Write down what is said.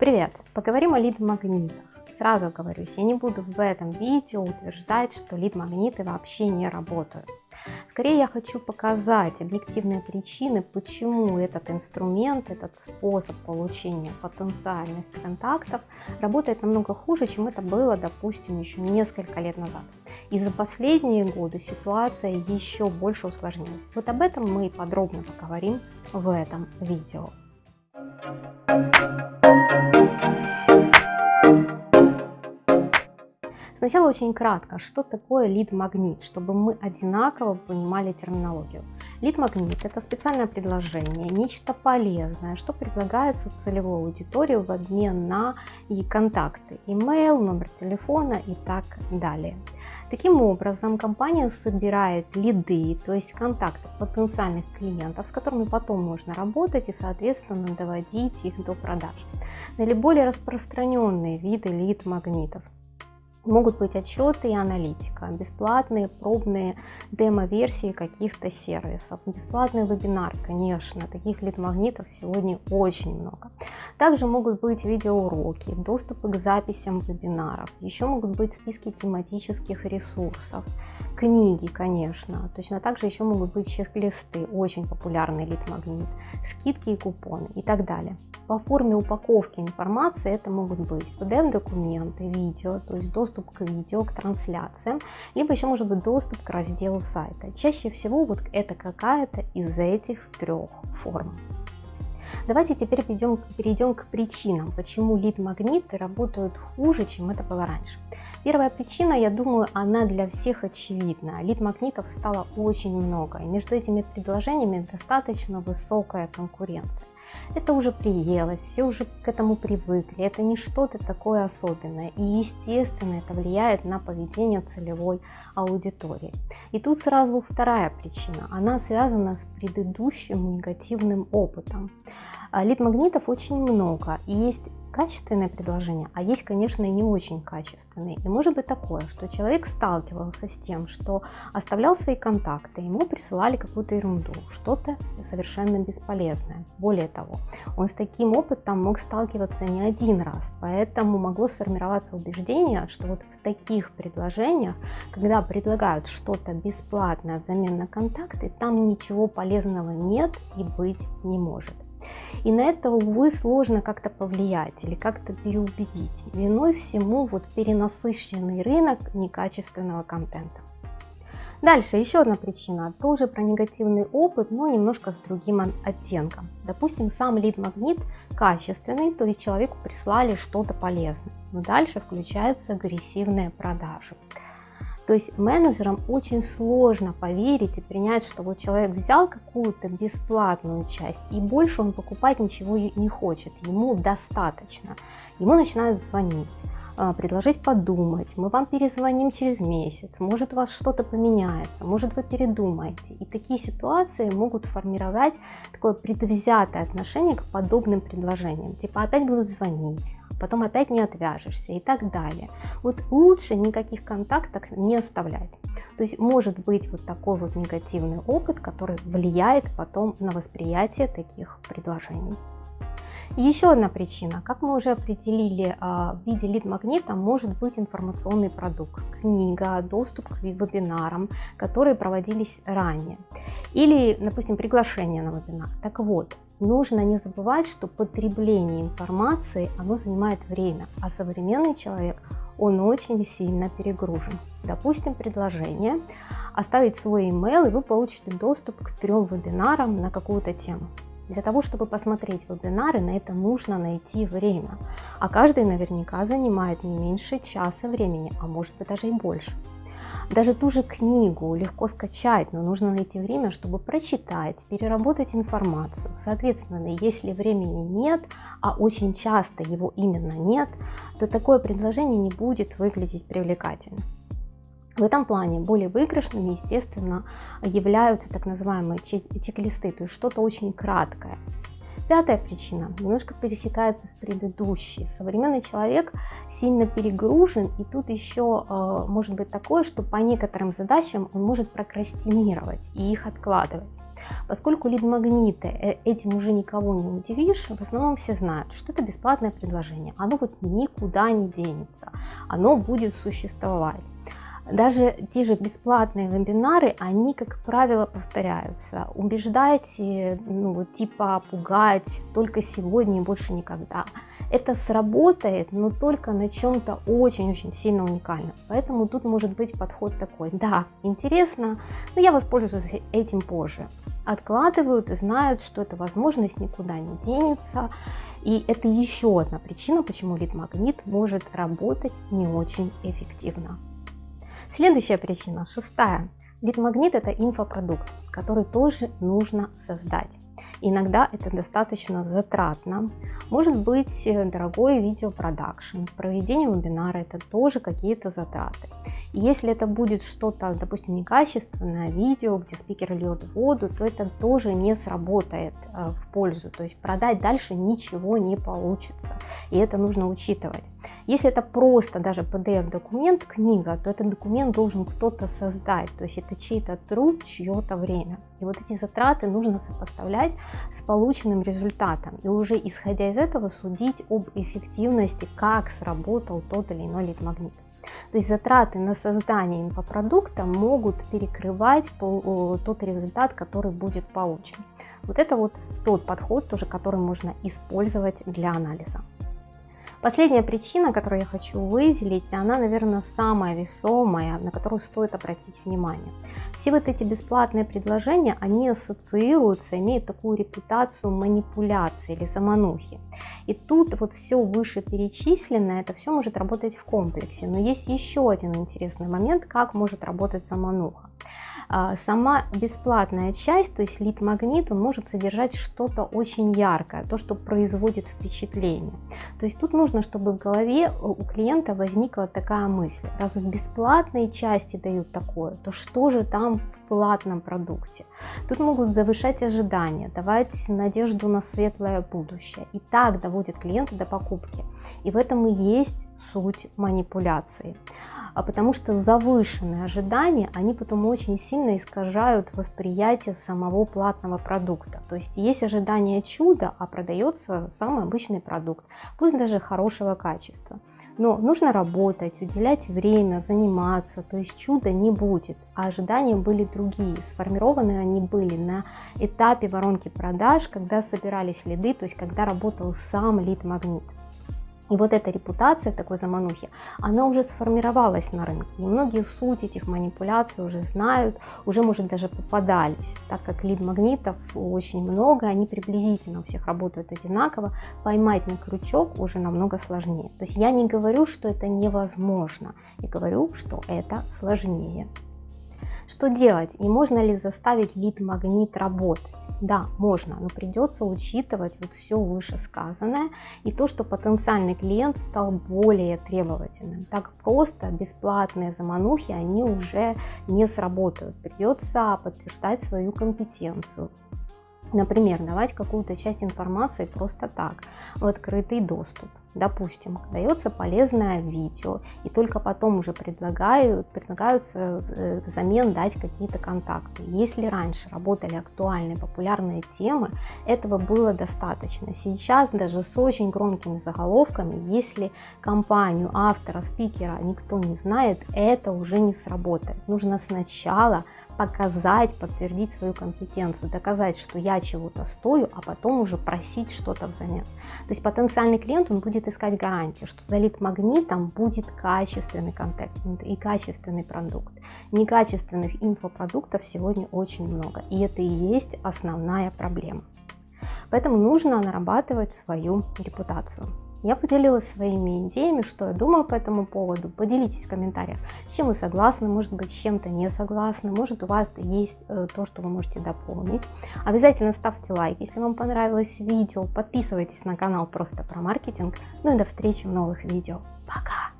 Привет! Поговорим о лид-магнитах. Сразу оговорюсь, я не буду в этом видео утверждать, что лид-магниты вообще не работают. Скорее я хочу показать объективные причины, почему этот инструмент, этот способ получения потенциальных контактов работает намного хуже, чем это было, допустим, еще несколько лет назад. И за последние годы ситуация еще больше усложнилась. Вот об этом мы подробно поговорим в этом видео. Сначала очень кратко, что такое лид-магнит, чтобы мы одинаково понимали терминологию. Лид-магнит – это специальное предложение, нечто полезное, что предлагается целевой аудитории в обмен на и контакты, email, номер телефона и так далее. Таким образом, компания собирает лиды, то есть контакты потенциальных клиентов, с которыми потом можно работать и, соответственно, доводить их до продаж. Наиболее распространенные виды лид-магнитов – Могут быть отчеты и аналитика, бесплатные пробные демо-версии каких-то сервисов, бесплатный вебинар, конечно, таких лид-магнитов сегодня очень много. Также могут быть видеоуроки, доступы к записям вебинаров, еще могут быть списки тематических ресурсов, книги, конечно, точно так же еще могут быть чек-листы, очень популярный лид-магнит, скидки и купоны и так далее. По форме упаковки информации это могут быть PDF-документы, видео, то есть доступ к видео, к трансляциям, либо еще может быть доступ к разделу сайта. Чаще всего вот это какая-то из этих трех форм. Давайте теперь перейдем, перейдем к причинам, почему лид-магниты работают хуже, чем это было раньше. Первая причина, я думаю, она для всех очевидна. Лид-магнитов стало очень много, и между этими предложениями достаточно высокая конкуренция. Это уже приелось, все уже к этому привыкли, это не что-то такое особенное. И естественно это влияет на поведение целевой аудитории. И тут сразу вторая причина, она связана с предыдущим негативным опытом. А, лид-магнитов очень много, и есть качественное предложение, а есть, конечно, и не очень качественные. И может быть такое, что человек сталкивался с тем, что оставлял свои контакты, ему присылали какую-то ерунду, что-то совершенно бесполезное. Более того, он с таким опытом мог сталкиваться не один раз, поэтому могло сформироваться убеждение, что вот в таких предложениях, когда предлагают что-то бесплатное взамен на контакты, там ничего полезного нет и быть не может. И на это, увы, сложно как-то повлиять или как-то переубедить. Виной всему вот перенасыщенный рынок некачественного контента. Дальше еще одна причина, тоже про негативный опыт, но немножко с другим оттенком. Допустим, сам лид-магнит качественный, то есть человеку прислали что-то полезное, но дальше включаются агрессивные продажи. То есть менеджерам очень сложно поверить и принять, что вот человек взял какую-то бесплатную часть и больше он покупать ничего не хочет, ему достаточно. Ему начинают звонить, а, предложить подумать, мы вам перезвоним через месяц, может у вас что-то поменяется, может вы передумаете. И такие ситуации могут формировать такое предвзятое отношение к подобным предложениям. Типа опять будут звонить, потом опять не отвяжешься и так далее. Вот лучше никаких контактов не оставлять. То есть может быть вот такой вот негативный опыт, который влияет потом на восприятие таких предложений. Еще одна причина, как мы уже определили, а, в виде лид-магнита может быть информационный продукт, книга, доступ к вебинарам, которые проводились ранее. Или, допустим, приглашение на вебинар. Так вот, нужно не забывать, что потребление информации, оно занимает время, а современный человек, он очень сильно перегружен. Допустим, предложение, оставить свой email, и вы получите доступ к трем вебинарам на какую-то тему. Для того, чтобы посмотреть вебинары, на это нужно найти время. А каждый наверняка занимает не меньше часа времени, а может быть даже и больше. Даже ту же книгу легко скачать, но нужно найти время, чтобы прочитать, переработать информацию. Соответственно, если времени нет, а очень часто его именно нет, то такое предложение не будет выглядеть привлекательно. В этом плане более выигрышными, естественно, являются так называемые чек-листы, то есть что-то очень краткое. Пятая причина немножко пересекается с предыдущей. Современный человек сильно перегружен, и тут еще э, может быть такое, что по некоторым задачам он может прокрастинировать и их откладывать. Поскольку лид-магниты, э, этим уже никого не удивишь, в основном все знают, что это бесплатное предложение. Оно вот никуда не денется, оно будет существовать. Даже те же бесплатные вебинары, они, как правило, повторяются. Убеждайте, ну, типа пугать только сегодня и больше никогда. Это сработает, но только на чем-то очень-очень сильно уникальном. Поэтому тут может быть подход такой. Да, интересно, но я воспользуюсь этим позже. Откладывают и знают, что эта возможность никуда не денется. И это еще одна причина, почему лид-магнит может работать не очень эффективно. Следующая причина, шестая. Лид-магнит это инфопродукт, который тоже нужно создать. Иногда это достаточно затратно. Может быть э, дорогой видеопродакшн, проведение вебинара это тоже какие-то затраты. Если это будет что-то, допустим, некачественное видео, где спикер льет воду, то это тоже не сработает э, в пользу. То есть продать дальше ничего не получится. И это нужно учитывать. Если это просто даже PDF-документ, книга, то этот документ должен кто-то создать. То есть это чей-то труд, чье-то время. И вот эти затраты нужно сопоставлять с полученным результатом. И уже исходя из этого судить об эффективности, как сработал тот или иной лид-магнит. То есть затраты на создание инфопродукта могут перекрывать тот результат, который будет получен. Вот это вот тот подход, тоже, который можно использовать для анализа. Последняя причина, которую я хочу выделить, она, наверное, самая весомая, на которую стоит обратить внимание. Все вот эти бесплатные предложения, они ассоциируются, имеют такую репутацию манипуляции или заманухи. И тут вот все вышеперечисленное, это все может работать в комплексе. Но есть еще один интересный момент, как может работать замануха. А, сама бесплатная часть, то есть лид-магнит, он может содержать что-то очень яркое, то, что производит впечатление. То есть тут нужно, чтобы в голове у клиента возникла такая мысль, раз в бесплатной части дают такое, то что же там в платном продукте? Тут могут завышать ожидания, давать надежду на светлое будущее. И так доводит клиента до покупки. И в этом и есть суть манипуляции. А потому что завышенные ожидания, они потом очень сильно искажают восприятие самого платного продукта. То есть есть ожидание чуда, а продается самый обычный продукт, пусть даже хорошего качества. Но нужно работать, уделять время, заниматься, то есть чуда не будет, а ожидания были другие. Сформированы они были на этапе воронки продаж, когда собирались лиды, то есть когда работал сам лид-магнит. И вот эта репутация такой заманухи, она уже сформировалась на рынке. И многие суть этих манипуляций уже знают, уже, может, даже попадались. Так как лид-магнитов очень много, они приблизительно у всех работают одинаково, поймать на крючок уже намного сложнее. То есть я не говорю, что это невозможно, я говорю, что это сложнее. Что делать и можно ли заставить лид-магнит работать? Да, можно, но придется учитывать вот все вышесказанное и то, что потенциальный клиент стал более требовательным. Так просто бесплатные заманухи, они уже не сработают. Придется подтверждать свою компетенцию, Например, давать какую-то часть информации просто так, в открытый доступ. Допустим, дается полезное видео, и только потом уже предлагают, предлагаются э, взамен дать какие-то контакты. Если раньше работали актуальные, популярные темы, этого было достаточно. Сейчас даже с очень громкими заголовками, если компанию, автора, спикера никто не знает, это уже не сработает. Нужно сначала показать, подтвердить свою компетенцию, доказать, что я чего-то стою, а потом уже просить что-то взамен. То есть потенциальный клиент, он будет будет искать гарантию, что за лид-магнитом будет качественный контент и качественный продукт. Некачественных инфопродуктов сегодня очень много, и это и есть основная проблема. Поэтому нужно нарабатывать свою репутацию. Я поделилась своими идеями, что я думаю по этому поводу. Поделитесь в комментариях, с чем вы согласны, может быть, с чем-то не согласны, может у вас есть э, то, что вы можете дополнить. Обязательно ставьте лайк, если вам понравилось видео, подписывайтесь на канал просто про маркетинг. Ну и до встречи в новых видео. Пока!